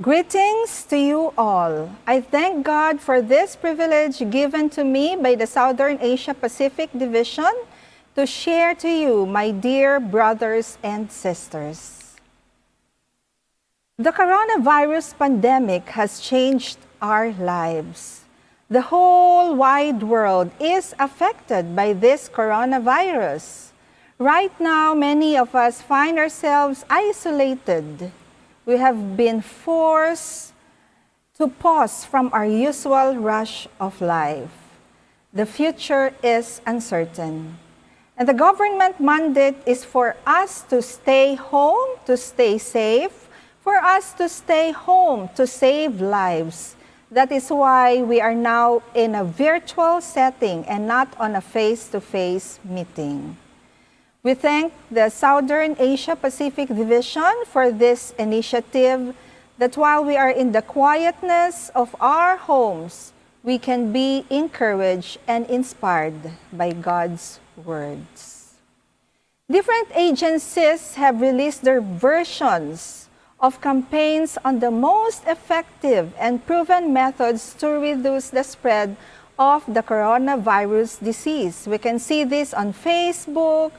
Greetings to you all. I thank God for this privilege given to me by the Southern Asia Pacific Division to share to you, my dear brothers and sisters. The coronavirus pandemic has changed our lives. The whole wide world is affected by this coronavirus. Right now, many of us find ourselves isolated we have been forced to pause from our usual rush of life. The future is uncertain. And the government mandate is for us to stay home, to stay safe, for us to stay home, to save lives. That is why we are now in a virtual setting and not on a face-to-face -face meeting. We thank the Southern Asia Pacific Division for this initiative that while we are in the quietness of our homes, we can be encouraged and inspired by God's words. Different agencies have released their versions of campaigns on the most effective and proven methods to reduce the spread of the coronavirus disease. We can see this on Facebook,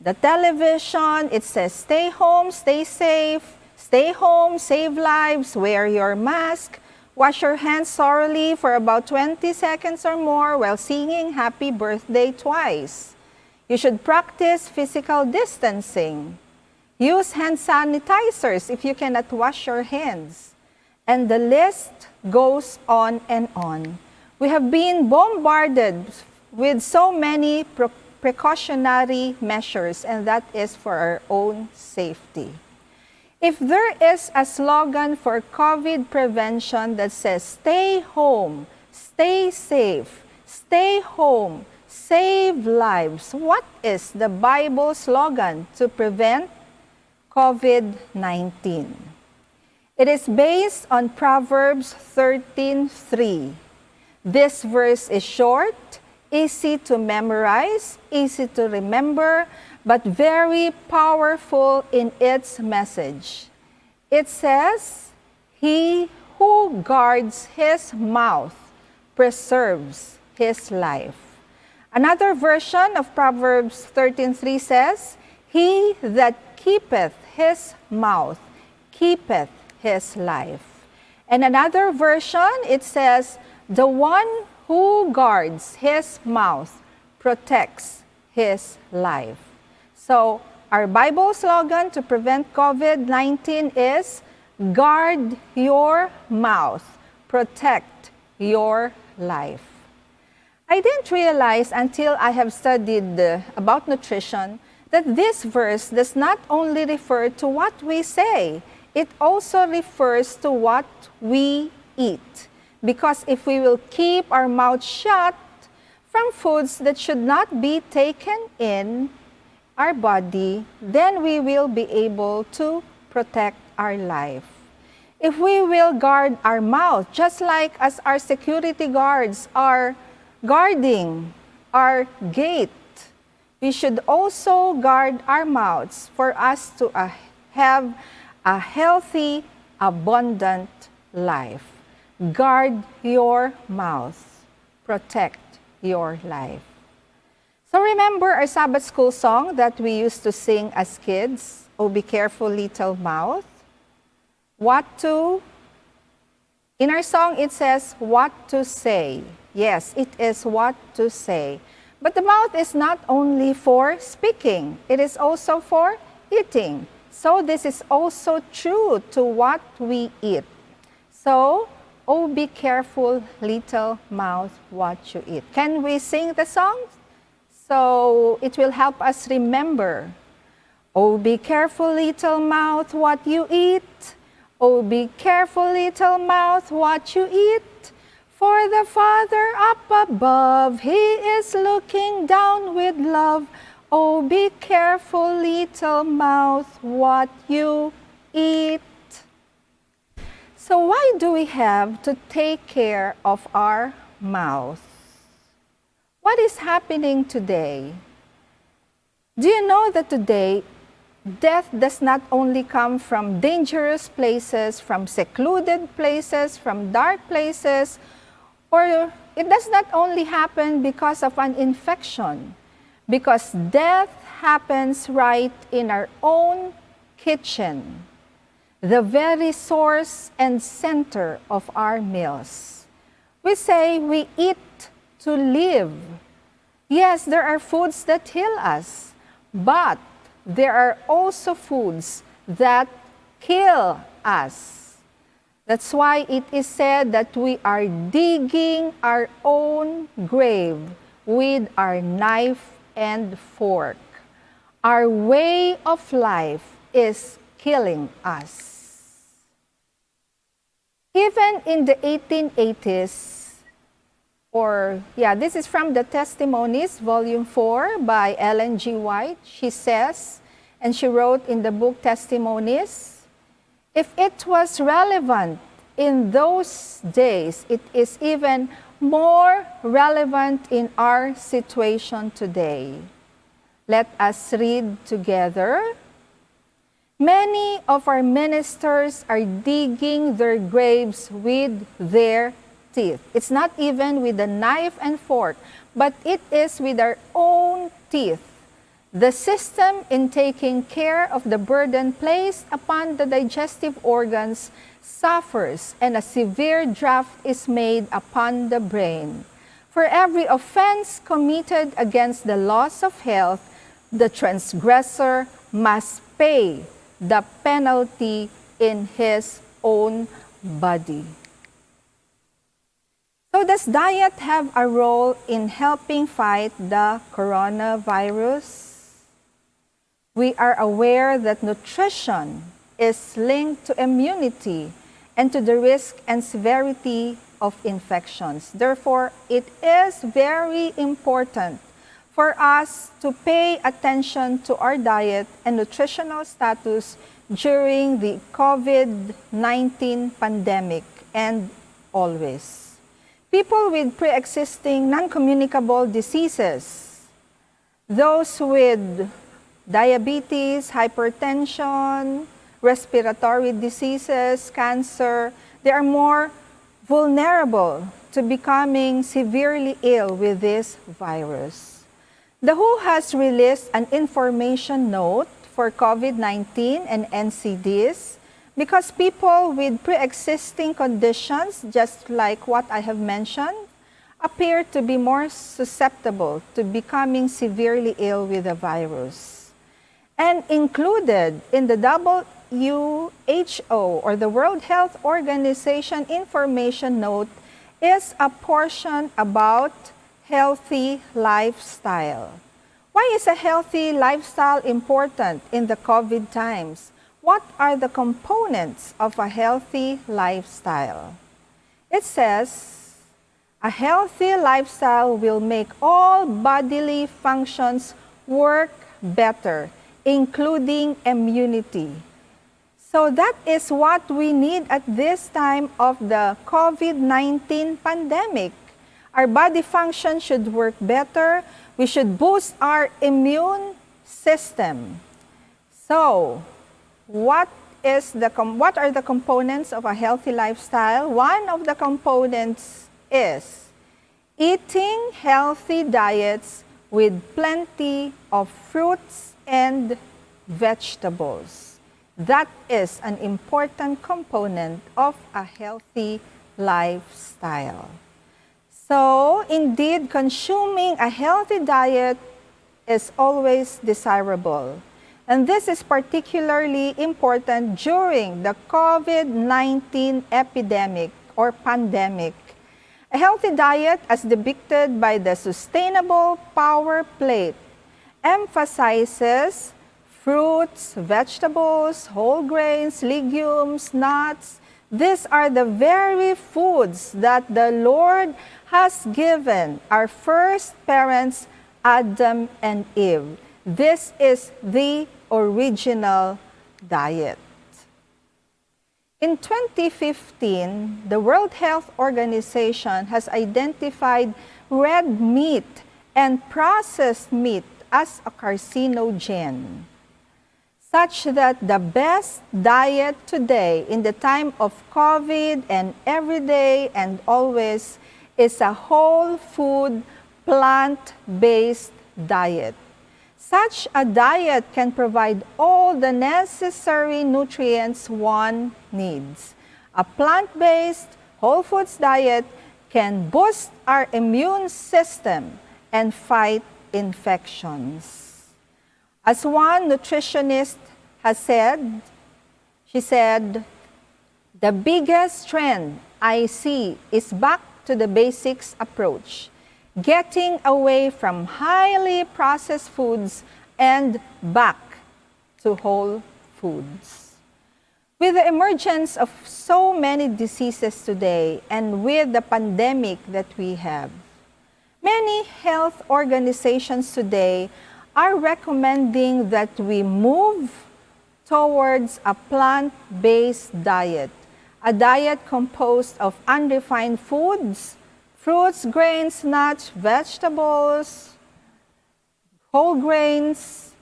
the television, it says stay home, stay safe, stay home, save lives, wear your mask, wash your hands thoroughly for about 20 seconds or more while singing happy birthday twice. You should practice physical distancing. Use hand sanitizers if you cannot wash your hands. And the list goes on and on. We have been bombarded with so many precautionary measures, and that is for our own safety. If there is a slogan for COVID prevention that says, stay home, stay safe, stay home, save lives, what is the Bible slogan to prevent COVID-19? It is based on Proverbs 13.3. This verse is short, easy to memorize, easy to remember, but very powerful in its message. It says, He who guards his mouth preserves his life. Another version of Proverbs 13.3 says, He that keepeth his mouth keepeth his life. And another version, it says, The one who guards his mouth protects his life. So our Bible slogan to prevent COVID-19 is guard your mouth, protect your life. I didn't realize until I have studied uh, about nutrition that this verse does not only refer to what we say, it also refers to what we eat. Because if we will keep our mouth shut from foods that should not be taken in our body, then we will be able to protect our life. If we will guard our mouth, just like as our security guards are guarding our gate, we should also guard our mouths for us to uh, have a healthy, abundant life. Guard your mouth. Protect your life. So remember our Sabbath school song that we used to sing as kids, Oh Be Careful Little Mouth? What to? In our song it says, what to say. Yes, it is what to say. But the mouth is not only for speaking, it is also for eating. So this is also true to what we eat. So Oh, be careful, little mouth, what you eat. Can we sing the song? So it will help us remember. Oh, be careful, little mouth, what you eat. Oh, be careful, little mouth, what you eat. For the Father up above, He is looking down with love. Oh, be careful, little mouth, what you eat. So why do we have to take care of our mouth? What is happening today? Do you know that today death does not only come from dangerous places, from secluded places, from dark places, or it does not only happen because of an infection, because death happens right in our own kitchen, the very source and center of our meals. We say we eat to live. Yes, there are foods that heal us, but there are also foods that kill us. That's why it is said that we are digging our own grave with our knife and fork. Our way of life is killing us. Even in the 1880s, or yeah, this is from the Testimonies, Volume 4 by Ellen G. White. She says, and she wrote in the book Testimonies, if it was relevant in those days, it is even more relevant in our situation today. Let us read together. Many of our ministers are digging their graves with their teeth. It's not even with a knife and fork, but it is with our own teeth. The system in taking care of the burden placed upon the digestive organs suffers and a severe draft is made upon the brain. For every offense committed against the laws of health, the transgressor must pay the penalty in his own body. So does diet have a role in helping fight the coronavirus? We are aware that nutrition is linked to immunity and to the risk and severity of infections. Therefore, it is very important for us to pay attention to our diet and nutritional status during the COVID-19 pandemic and always people with pre-existing non-communicable diseases, those with diabetes, hypertension, respiratory diseases, cancer, they are more vulnerable to becoming severely ill with this virus. The WHO has released an information note for COVID-19 and NCDs because people with pre-existing conditions, just like what I have mentioned, appear to be more susceptible to becoming severely ill with the virus. And included in the WHO or the World Health Organization information note is a portion about healthy lifestyle. Why is a healthy lifestyle important in the COVID times? What are the components of a healthy lifestyle? It says, a healthy lifestyle will make all bodily functions work better, including immunity. So that is what we need at this time of the COVID-19 pandemic. Our body function should work better. We should boost our immune system. So, what is the what are the components of a healthy lifestyle? One of the components is eating healthy diets with plenty of fruits and vegetables. That is an important component of a healthy lifestyle. So, indeed, consuming a healthy diet is always desirable. And this is particularly important during the COVID-19 epidemic or pandemic. A healthy diet as depicted by the Sustainable Power Plate emphasizes fruits, vegetables, whole grains, legumes, nuts. These are the very foods that the Lord has given our first parents, Adam and Eve. This is the original diet. In 2015, the World Health Organization has identified red meat and processed meat as a carcinogen. Such that the best diet today in the time of COVID and every day and always is a whole food, plant-based diet. Such a diet can provide all the necessary nutrients one needs. A plant-based whole foods diet can boost our immune system and fight infections. As one nutritionist has said, she said, the biggest trend I see is back to the basics approach getting away from highly processed foods and back to whole foods. With the emergence of so many diseases today and with the pandemic that we have, many health organizations today are recommending that we move towards a plant-based diet, a diet composed of unrefined foods, fruits, grains, nuts, vegetables, whole grains.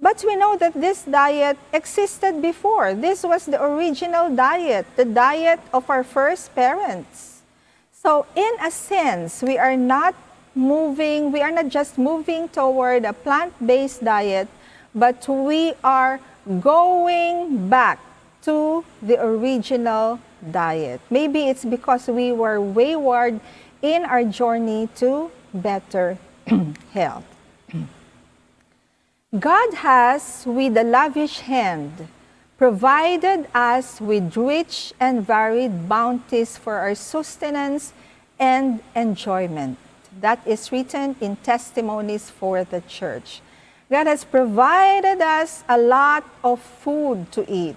But we know that this diet existed before. This was the original diet, the diet of our first parents. So in a sense, we are not moving, we are not just moving toward a plant-based diet, but we are going back to the original diet. Maybe it's because we were wayward in our journey to better health. God has, with a lavish hand, provided us with rich and varied bounties for our sustenance and enjoyment. That is written in Testimonies for the Church. God has provided us a lot of food to eat.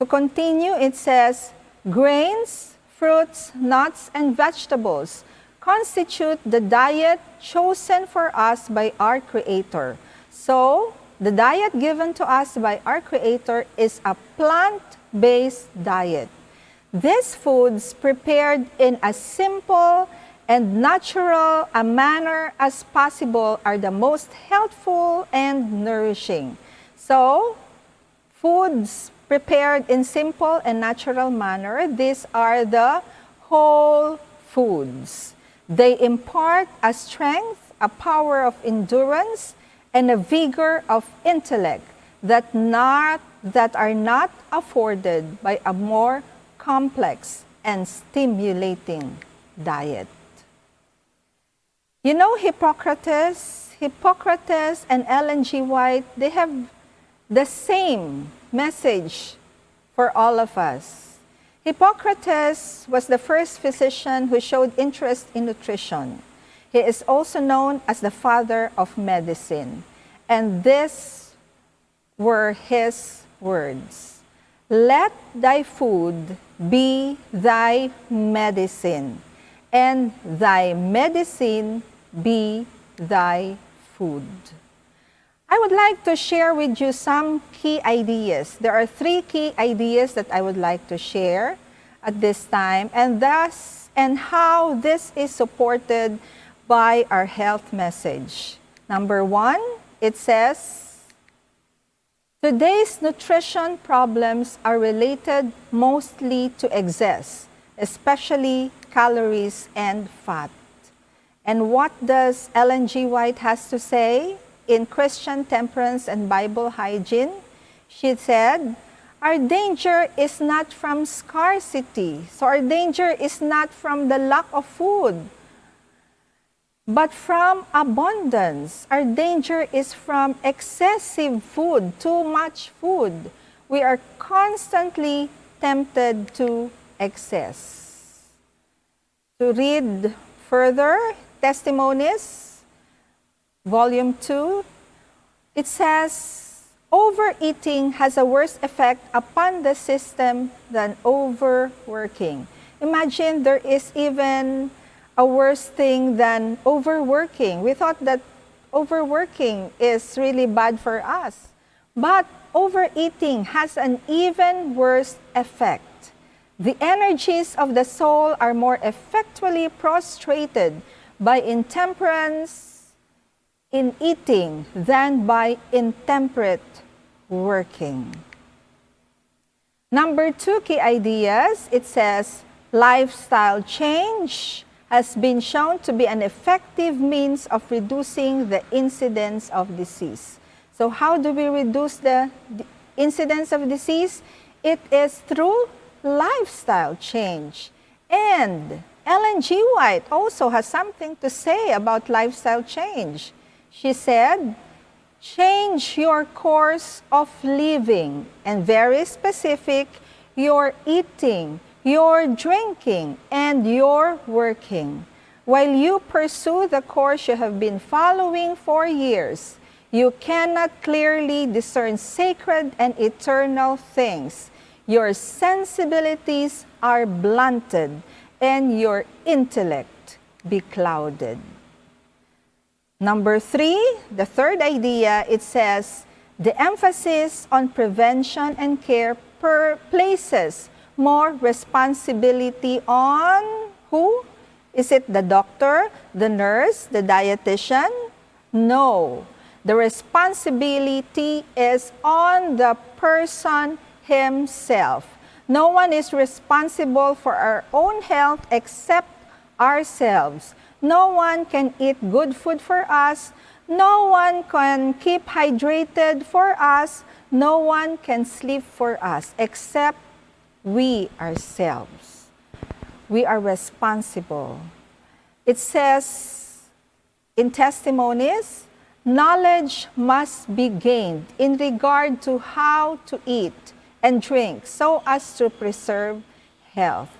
To continue, it says, grains, fruits, nuts, and vegetables constitute the diet chosen for us by our Creator. So, the diet given to us by our Creator is a plant-based diet. These foods prepared in a simple and natural a manner as possible are the most healthful and nourishing. So, foods prepared in simple and natural manner. These are the whole foods. They impart a strength, a power of endurance, and a vigor of intellect that, not, that are not afforded by a more complex and stimulating diet. You know Hippocrates, Hippocrates and Ellen G. White, they have the same message for all of us. Hippocrates was the first physician who showed interest in nutrition. He is also known as the father of medicine. And these were his words. Let thy food be thy medicine, and thy medicine be thy food. I would like to share with you some key ideas. There are three key ideas that I would like to share at this time and thus and how this is supported by our health message. Number one, it says, today's nutrition problems are related mostly to excess, especially calories and fat. And what does Ellen G. White has to say? in Christian Temperance and Bible Hygiene, she said, our danger is not from scarcity. So our danger is not from the lack of food, but from abundance. Our danger is from excessive food, too much food. We are constantly tempted to excess. To read further testimonies, volume 2, it says, overeating has a worse effect upon the system than overworking. Imagine there is even a worse thing than overworking. We thought that overworking is really bad for us. But overeating has an even worse effect. The energies of the soul are more effectually prostrated by intemperance, in eating than by intemperate working. Number two key ideas, it says lifestyle change has been shown to be an effective means of reducing the incidence of disease. So how do we reduce the incidence of disease? It is through lifestyle change. And Ellen G. White also has something to say about lifestyle change. She said, change your course of living and very specific, your eating, your drinking, and your working. While you pursue the course you have been following for years, you cannot clearly discern sacred and eternal things. Your sensibilities are blunted and your intellect be clouded. Number three, the third idea, it says, the emphasis on prevention and care per places more responsibility on who? Is it the doctor, the nurse, the dietitian? No. The responsibility is on the person himself. No one is responsible for our own health except ourselves. No one can eat good food for us. No one can keep hydrated for us. No one can sleep for us except we ourselves. We are responsible. It says in testimonies, knowledge must be gained in regard to how to eat and drink so as to preserve health.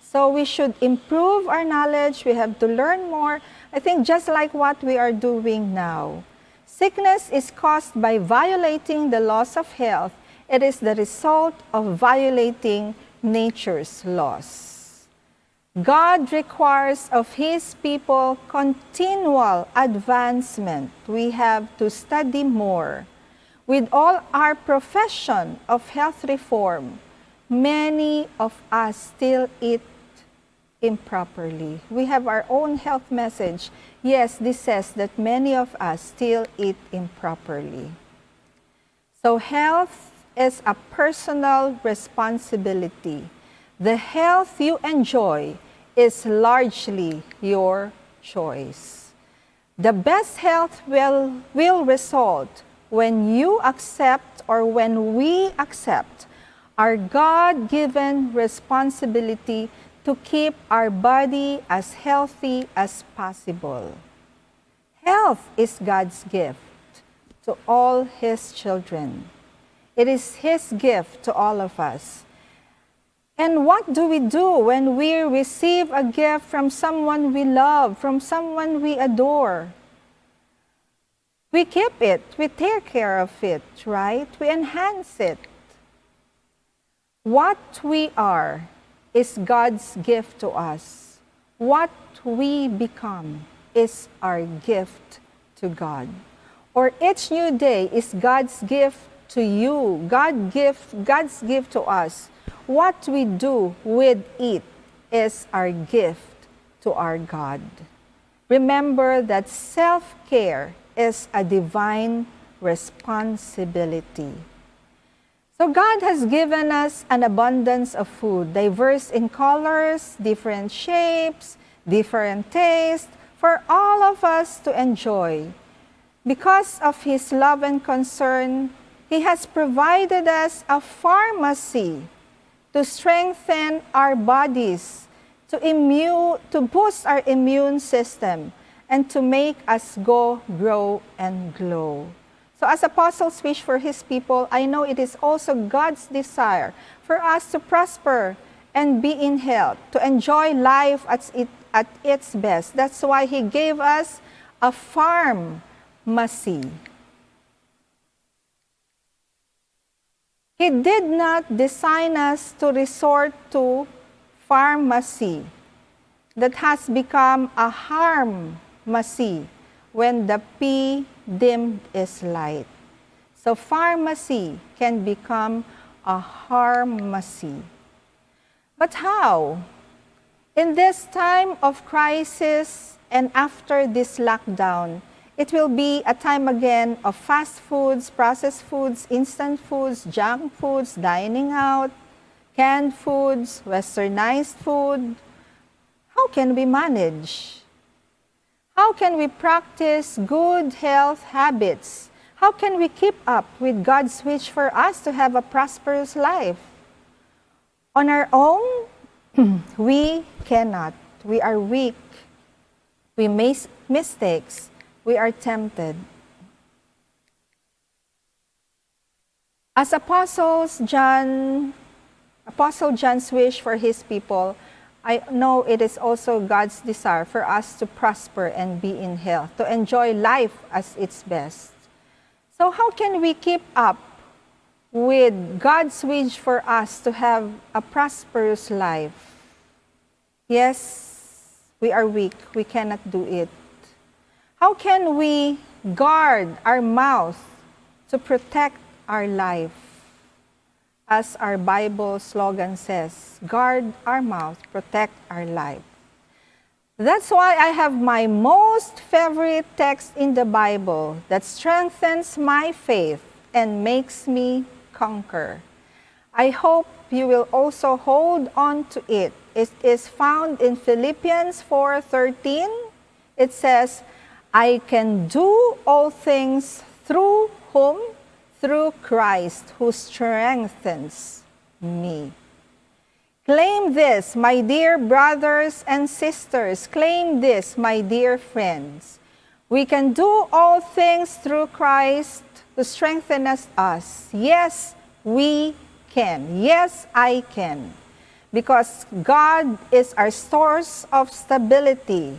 So we should improve our knowledge. We have to learn more. I think just like what we are doing now. Sickness is caused by violating the laws of health. It is the result of violating nature's laws. God requires of His people continual advancement. We have to study more. With all our profession of health reform, many of us still eat improperly. We have our own health message. Yes, this says that many of us still eat improperly. So health is a personal responsibility. The health you enjoy is largely your choice. The best health will, will result when you accept or when we accept our God-given responsibility to keep our body as healthy as possible. Health is God's gift to all His children. It is His gift to all of us. And what do we do when we receive a gift from someone we love, from someone we adore? We keep it, we take care of it, right? We enhance it. What we are is God's gift to us. What we become is our gift to God. Or each new day is God's gift to you. God gift, God's gift to us. What we do with it is our gift to our God. Remember that self-care is a divine responsibility. So God has given us an abundance of food, diverse in colors, different shapes, different tastes, for all of us to enjoy. Because of His love and concern, He has provided us a pharmacy to strengthen our bodies, to, immune, to boost our immune system, and to make us go, grow, and glow. So as apostles wish for his people, I know it is also God's desire for us to prosper and be in health, to enjoy life at, it, at its best. That's why he gave us a pharmacy. He did not design us to resort to pharmacy that has become a harmacy when the P dimmed is light. So pharmacy can become a harmacy. But how? In this time of crisis and after this lockdown, It will be a time again of fast foods, processed foods, instant foods, junk foods, dining out, canned foods, westernized food. How can we manage? How can we practice good health habits? How can we keep up with God's wish for us to have a prosperous life? On our own, we cannot. We are weak. We make mistakes we are tempted. As apostles, John, Apostle John's wish for his people, I know it is also God's desire for us to prosper and be in health, to enjoy life as its best. So how can we keep up with God's wish for us to have a prosperous life? Yes, we are weak. We cannot do it. How can we guard our mouth to protect our life? As our Bible slogan says, guard our mouth, protect our life. That's why I have my most favorite text in the Bible that strengthens my faith and makes me conquer. I hope you will also hold on to it. It is found in Philippians 4:13. It says, I can do all things through whom? Through Christ who strengthens me. Claim this, my dear brothers and sisters. Claim this, my dear friends. We can do all things through Christ to strengthen us. Yes, we can. Yes, I can. Because God is our source of stability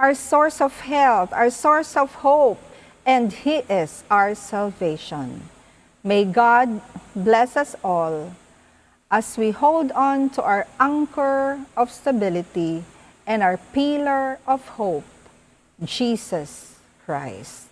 our source of health, our source of hope, and He is our salvation. May God bless us all as we hold on to our anchor of stability and our pillar of hope, Jesus Christ.